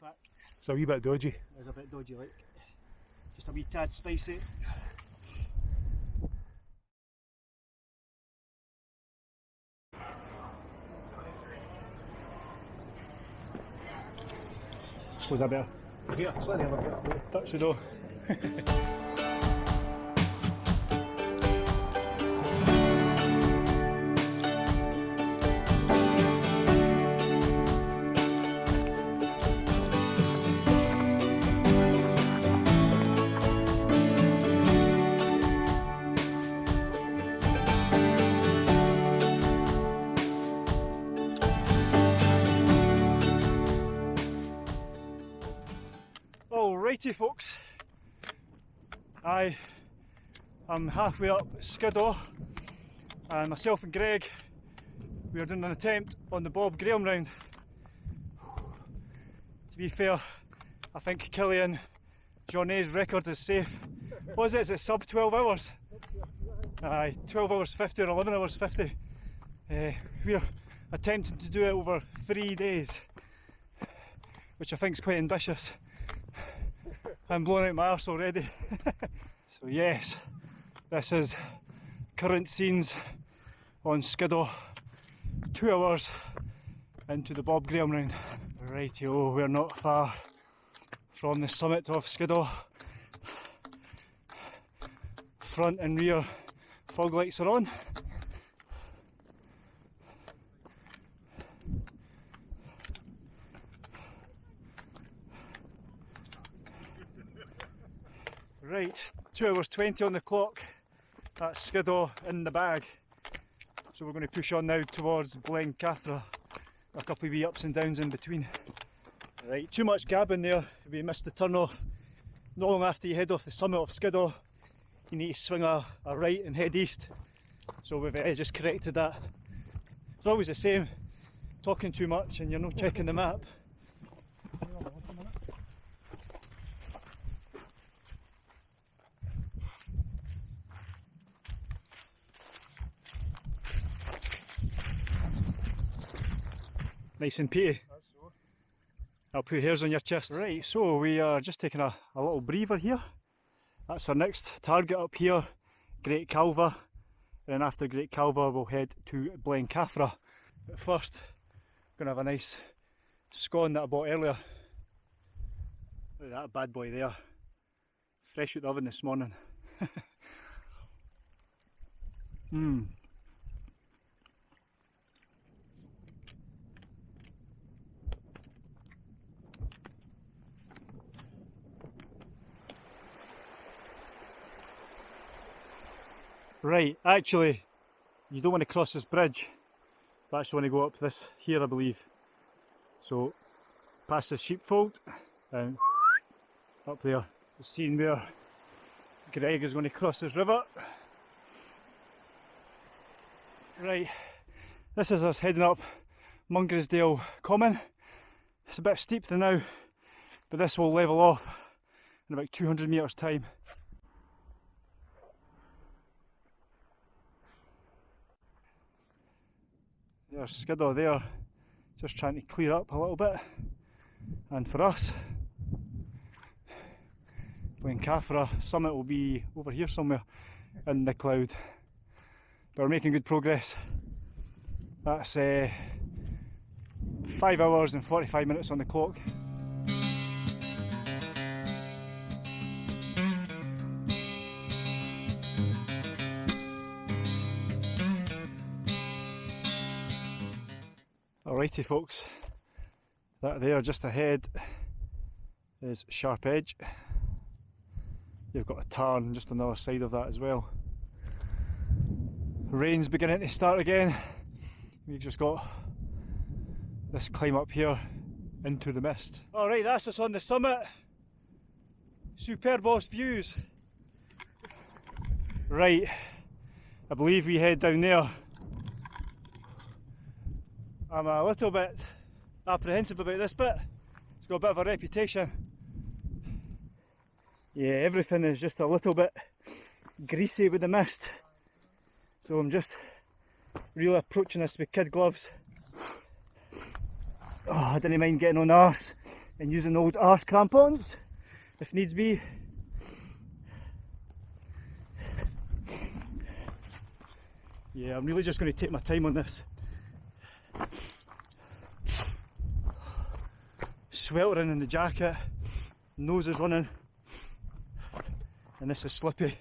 pack. It's a wee bit dodgy. It's a bit dodgy, like. Just a wee tad spicy. Suppose I better Here, slightly touch the door. Alrighty folks, I am halfway up Skiddaw and myself and Greg we are doing an attempt on the Bob Graham round. To be fair, I think Kilian Jornet's record is safe. What is it? Is it sub 12 hours? Aye, 12 hours 50 or 11 hours 50. Uh, we're attempting to do it over three days, which I think is quite ambitious. I'm blowing out my arse already. so yes, this is current scenes on Skiddaw. Two hours into the Bob Graham round. Rightio, we're not far from the summit of Skiddaw. Front and rear fog lights are on. Right, 2 hours 20 on the clock. That's Skiddaw in the bag. So we're going to push on now towards Blencathra. A couple of wee ups and downs in between. Right, too much gabbing there. We missed the turn off. Not long after you head off the summit of Skiddaw, you need to swing a, a right and head east. So we've uh, just corrected that. It's always the same, talking too much and you're not checking the map. Nice and peaty. I'll put hairs on your chest. Right, so we are just taking a, a little breather here. That's our next target up here, Great Calva. And then after Great Calva we'll head to Blencathra. But first, gonna have a nice scone that I bought earlier. Look at that bad boy there. Fresh out the oven this morning. Mmm. Right, actually, you don't want to cross this bridge. You actually want to go up this here, I believe. So, past the sheepfold, and up there. Seeing where Greg is going to cross this river. Right, this is us heading up Mungrisdale Common. It's a bit steep there now, but this will level off in about 200 metres time. There's Skiddaw there, just trying to clear up a little bit. And for us, Blencathra summit will be over here somewhere in the cloud. But we're making good progress. That's uh, 5 hours and 45 minutes on the clock. Alrighty folks, that there just ahead is Sharp Edge. You've got a tarn just on the other side of that as well. Rain's beginning to start again. We've just got this climb up here into the mist. Alright, that's us on the summit. Superbos views. Right, I believe we head down there I'm a little bit apprehensive about this bit. It's got a bit of a reputation. Yeah, everything is just a little bit greasy with the mist. So I'm just really approaching this with kid gloves. Oh, I didn't mind getting on arse and using old arse crampons if needs be. Yeah, I'm really just going to take my time on this. Sweltering in the jacket, nose is running, and this is slippy.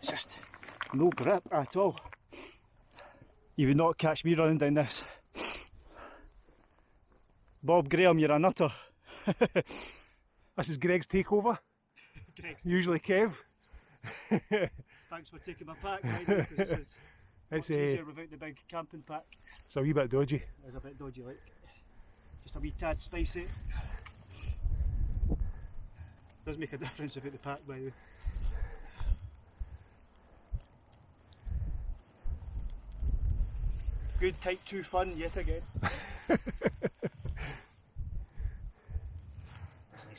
Just no grip at all. You would not catch me running down this. Bob Graham, you're a nutter. This is Greg's takeover. Greg, Usually Kev. thanks for taking my pack. Right, because It's a, easier without uh, the big camping pack. it's a wee bit dodgy. It's a bit dodgy, like. Just a wee tad spicy. Does make a difference without the pack, by the way. Good type 2 fun yet again. nice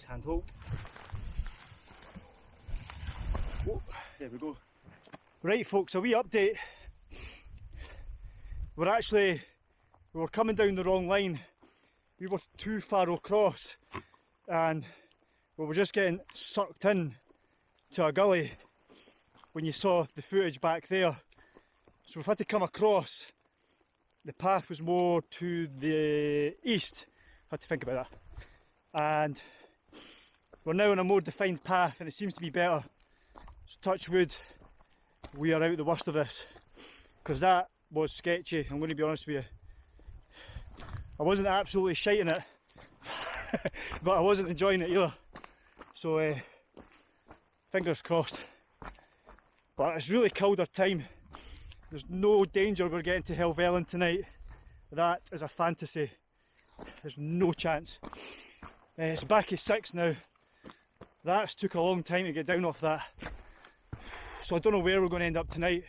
handhold. There we go. Right, folks, a wee update. We're actually we were coming down the wrong line. We were too far across, and we were just getting sucked in to a gully when you saw the footage back there. So we've had to come across. The path was more to the east. I Had to think about that. And we're now on a more defined path, and it seems to be better. So touch wood, we are out the worst of this because that was sketchy. I'm going to be honest with you. I wasn't absolutely shiting it, but I wasn't enjoying it either. So, uh, fingers crossed. But it's really killed our time. There's no danger we're getting to Helvellyn tonight. That is a fantasy. There's no chance. Uh, it's back at six now. That's took a long time to get down off that. So I don't know where we're going to end up tonight.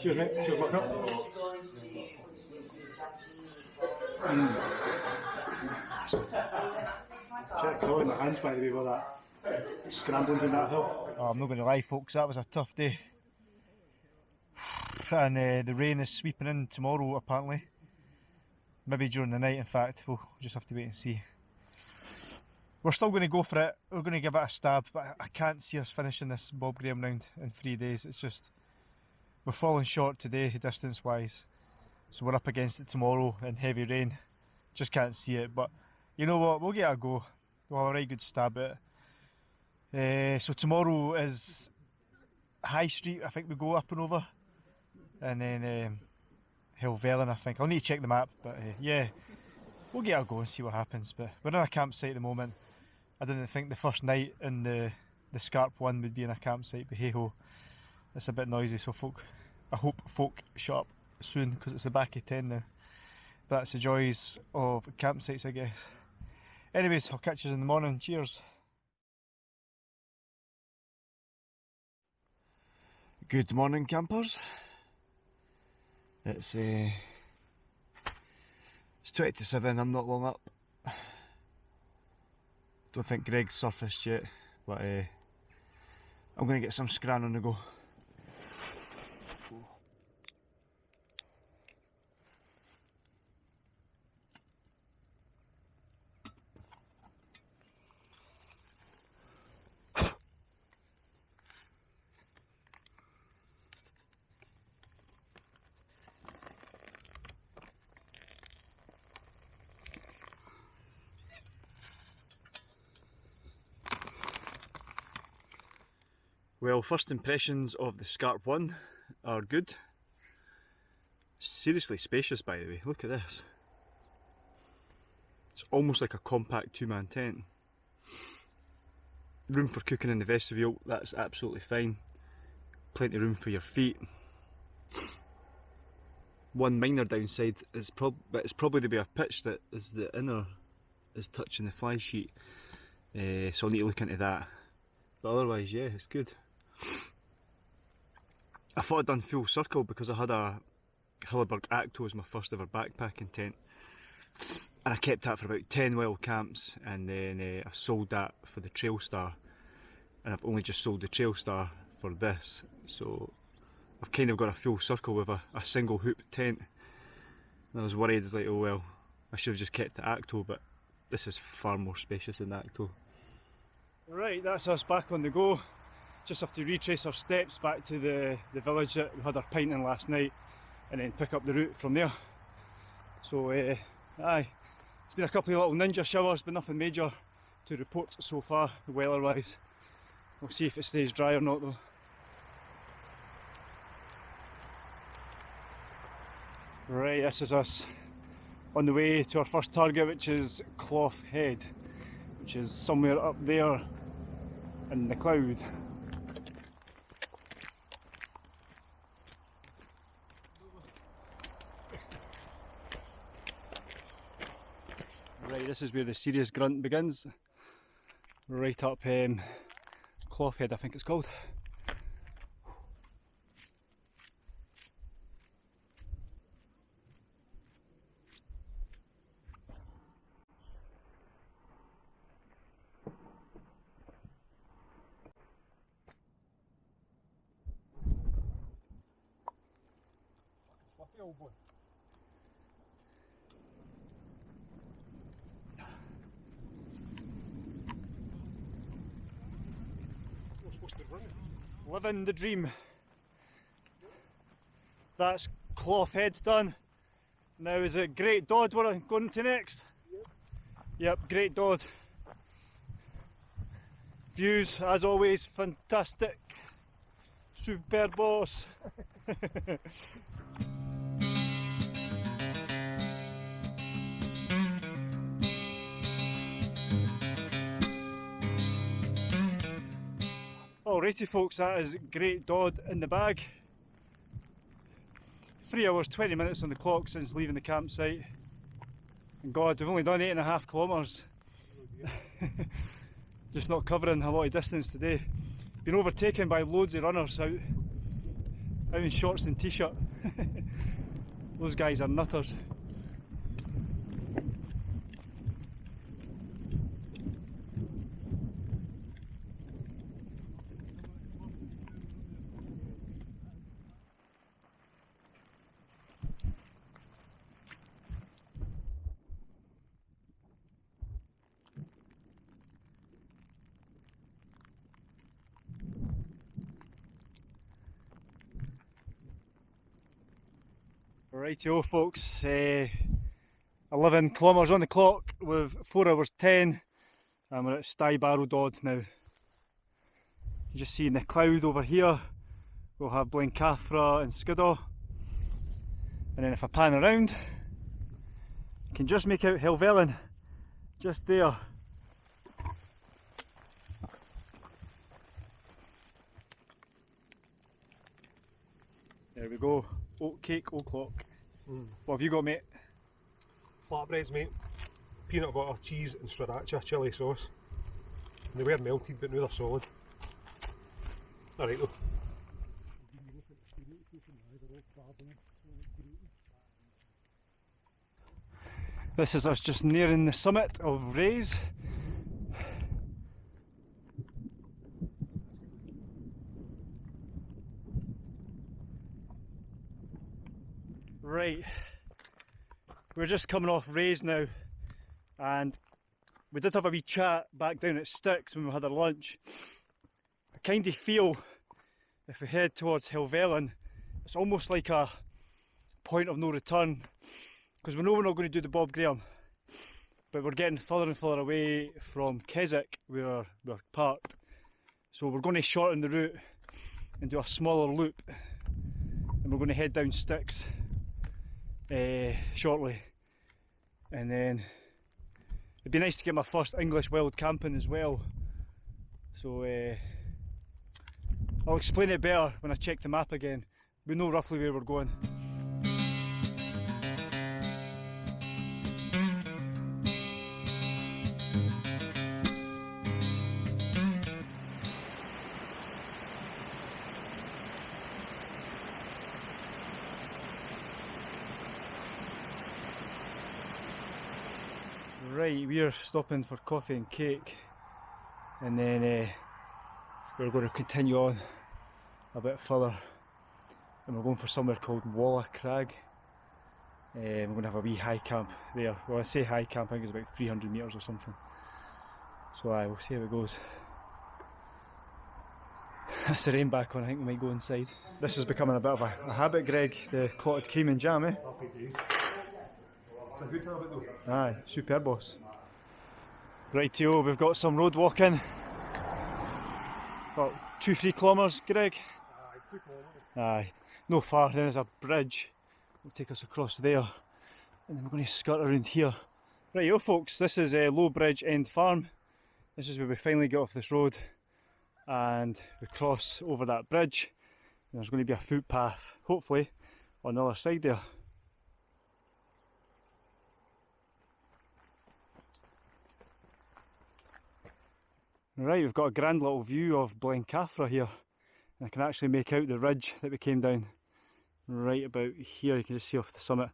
Cheers, mate. Cheers, buttercup. Check crawling my hands by the way with that scrambling down that hill. Oh, I'm not going to lie, folks. That was a tough day, and uh, the rain is sweeping in tomorrow. Apparently, maybe during the night. In fact, we'll just have to wait and see. We're still going to go for it. We're going to give it a stab, but I can't see us finishing this Bob Graham round in three days. It's just we're falling short today, distance wise. So we're up against it tomorrow in heavy rain. Just can't see it, but you know what? We'll get a go. We'll have a right good stab at it. Uh, so tomorrow is High Street. I think we go up and over, and then um, Helvellyn. I think I'll need to check the map, but uh, yeah, we'll get a go and see what happens. But we're in a campsite at the moment. I didn't think the first night in the the Scarp one would be in a campsite, but hey ho, it's a bit noisy. So folk, I hope folk shut up soon because it's the back of ten now. But that's the joys of campsites, I guess. Anyways, I'll catch you in the morning. Cheers. Good morning, campers. It's uh, it's twenty to seven. I'm not long up. Don't think Greg's surfaced yet, but uh, I'm to get some scran on the go. Well, first impressions of the Scarp 1 are good. Seriously spacious, by the way. Look at this. It's almost like a compact two man tent. Room for cooking in the vestibule, that's absolutely fine. Plenty of room for your feet. One minor downside is prob it's probably the bit of pitch that is the inner is touching the fly sheet. Uh, so I'll need to look into that. But otherwise, yeah, it's good. I thought I'd done full circle because I had a Hilleberg Akto as my first ever backpacking tent. And I kept that for about 10 wild camps and then uh, I sold that for the Trailstar. And I've only just sold the Trailstar for this. So I've kind of got a full circle with a, a single hoop tent. And I was worried, it's like, oh well, I should have just kept the Akto, but this is far more spacious than the Akto. Right, that's us back on the go. Just have to retrace our steps back to the, the village that we had our pint in last night and then pick up the route from there. So, uh, aye, it's been a couple of little ninja showers, but nothing major to report so far, weather wise. We'll see if it stays dry or not though. Right, this is us on the way to our first target, which is Clough Head, which is somewhere up there in the cloud. Right, this is where the serious grunt begins. Right up um, Clough Head, I think it's called. Living the dream. That's Clough Head done. Now is it Great Dodd we're going to next? Yep. Yep, Great Dodd. Views as always fantastic. Super Alrighty folks, that is Great Dodd in the bag. Three hours, 20 minutes on the clock since leaving the campsite. And God, we've only done eight and a half kilometres. Just not covering a lot of distance today. Been overtaken by loads of runners out, out in shorts and t-shirt. Those guys are nutters. Rightio folks, uh, 11 kilometres on the clock with 4 hours 10 and we're at Stybarrow Dodd now. Just seeing the cloud over here, we'll have Blencathra and Skiddaw and then if I pan around you can just make out Helvellyn just there. There we go, oat cake o'clock. Mm. What have you got, mate? Flatbreads, mate. Peanut butter, cheese, and sriracha chilli sauce. And they were melted, but now they're solid. Alright, though. This is us just nearing the summit of Raise. Right, we're just coming off Raise now, and we did have a wee chat back down at Sticks when we had our lunch. I kind of feel if we head towards Helvellyn, it's almost like a point of no return because we know we're not going to do the Bob Graham, but we're getting further and further away from Keswick where we're parked. So we're going to shorten the route and do a smaller loop, and we're going to head down Sticks uh, shortly, and then it'd be nice to get my first English wild camping as well. So uh, I'll explain it better when I check the map again. We know roughly where we're going. Right, we're stopping for coffee and cake, and then uh, we're going to continue on a bit further, and we're going for somewhere called Walla Crag. Uh, we're going to have a wee high camp there. Well, I say high camp, I think it's about 300 metres or something. So I will see how it goes. That's the rain back on, I think we might go inside. This is becoming a bit of a, a habit, Greg, the clotted cream and jam, eh? A good habit though. Aye, superb boss. Rightio, we've got some road walking. About two, three kilometres, Greg. Aye, no far, then there's a bridge. Will take us across there. And then we're going to skirt around here. Rightio folks, this is uh, Low Bridge End Farm. This is where we finally get off this road and we cross over that bridge. And there's going to be a footpath, hopefully, on the other side there. Right, we've got a grand little view of Blencathra here. And I can actually make out the ridge that we came down right about here. You can just see off the summit.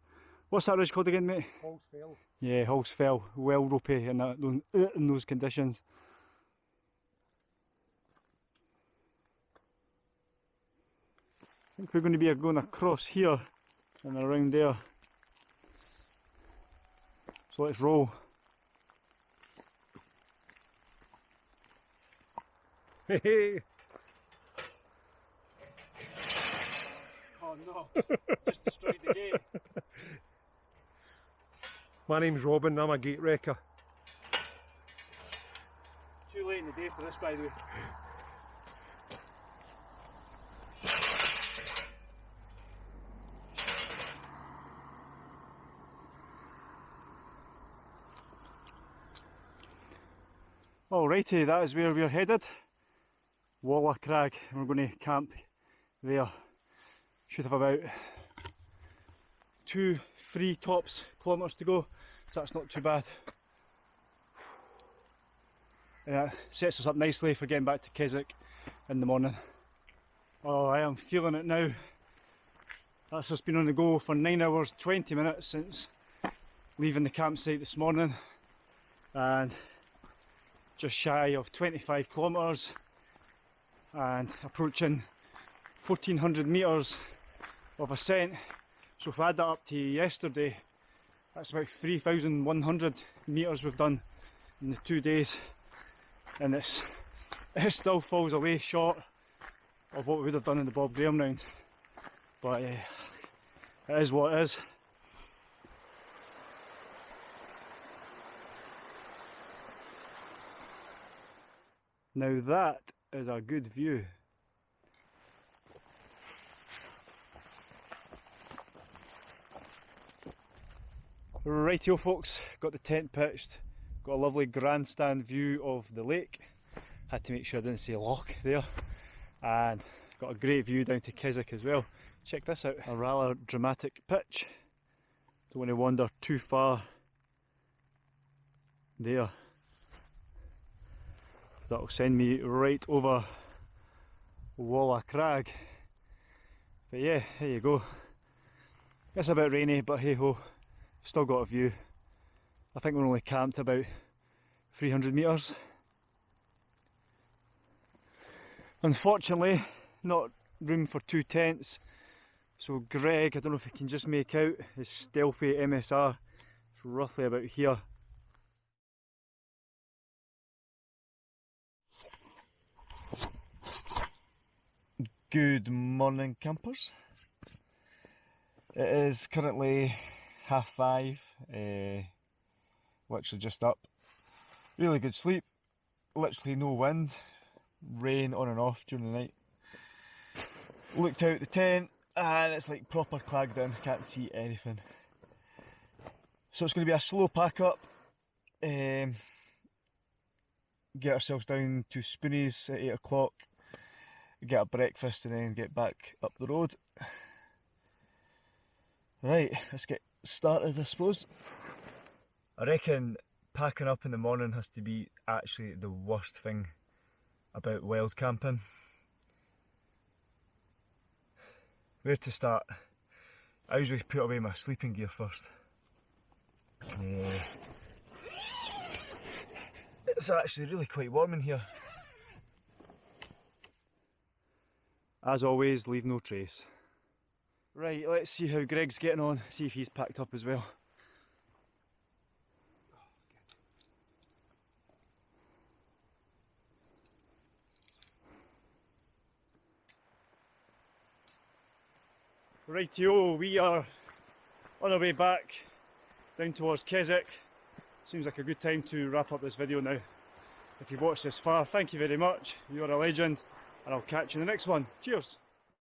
What's that ridge called again, mate? Halls fell. Yeah, Halls Fell, well ropey in, that, uh, in those conditions. I think we're going to be going across here and around there. So let's roll. Hey. Oh no, just destroyed the gate. My name's Robin, I'm a gate wrecker. Too late in the day for this, by the way. Alrighty, that is where we're headed. Walla Crag. We're going to camp there. Should have about two, three tops kilometres to go, so that's not too bad. Yeah, sets us up nicely for getting back to Keswick in the morning. Oh, I am feeling it now. That's just been on the go for 9 hours 20 minutes since leaving the campsite this morning and just shy of 25 kilometres and approaching 1400 metres of ascent. So if I add that up to yesterday, that's about 3,100 metres we've done in the two days and it's it still falls away short of what we would have done in the Bob Graham round. But uh, it is what it is. Now that is a good view. Rightio folks, got the tent pitched, got a lovely grandstand view of the lake. Had to make sure I didn't say lock there. And got a great view down to Keswick as well. Check this out, a rather dramatic pitch. Don't want to wander too far there. That'll send me right over Walla Crag. But yeah, there you go. It's a bit rainy, but hey ho, still got a view. I think we're only camped about 300 metres. Unfortunately, not room for two tents. So Greg, I don't know if he can just make out his stealthy MSR. It's roughly about here. Good morning, campers. It is currently half five, uh, literally just up. Really good sleep, literally no wind, rain on and off during the night. Looked out the tent and it's like proper clagged in, can't see anything. So it's going to be a slow pack up. Um, get ourselves down to Spoonies at 8 o'clock, get a breakfast and then get back up the road. Right, let's get started I suppose. I reckon packing up in the morning has to be actually the worst thing about wild camping. Where to start? I usually put away my sleeping gear first. Yeah. It's actually really quite warm in here. As always, leave no trace. Right, let's see how Greg's getting on, see if he's packed up as well. Rightio, we are on our way back down towards Keswick. Seems like a good time to wrap up this video now. If you've watched this far, thank you very much. You're a legend, and I'll catch you in the next one. Cheers!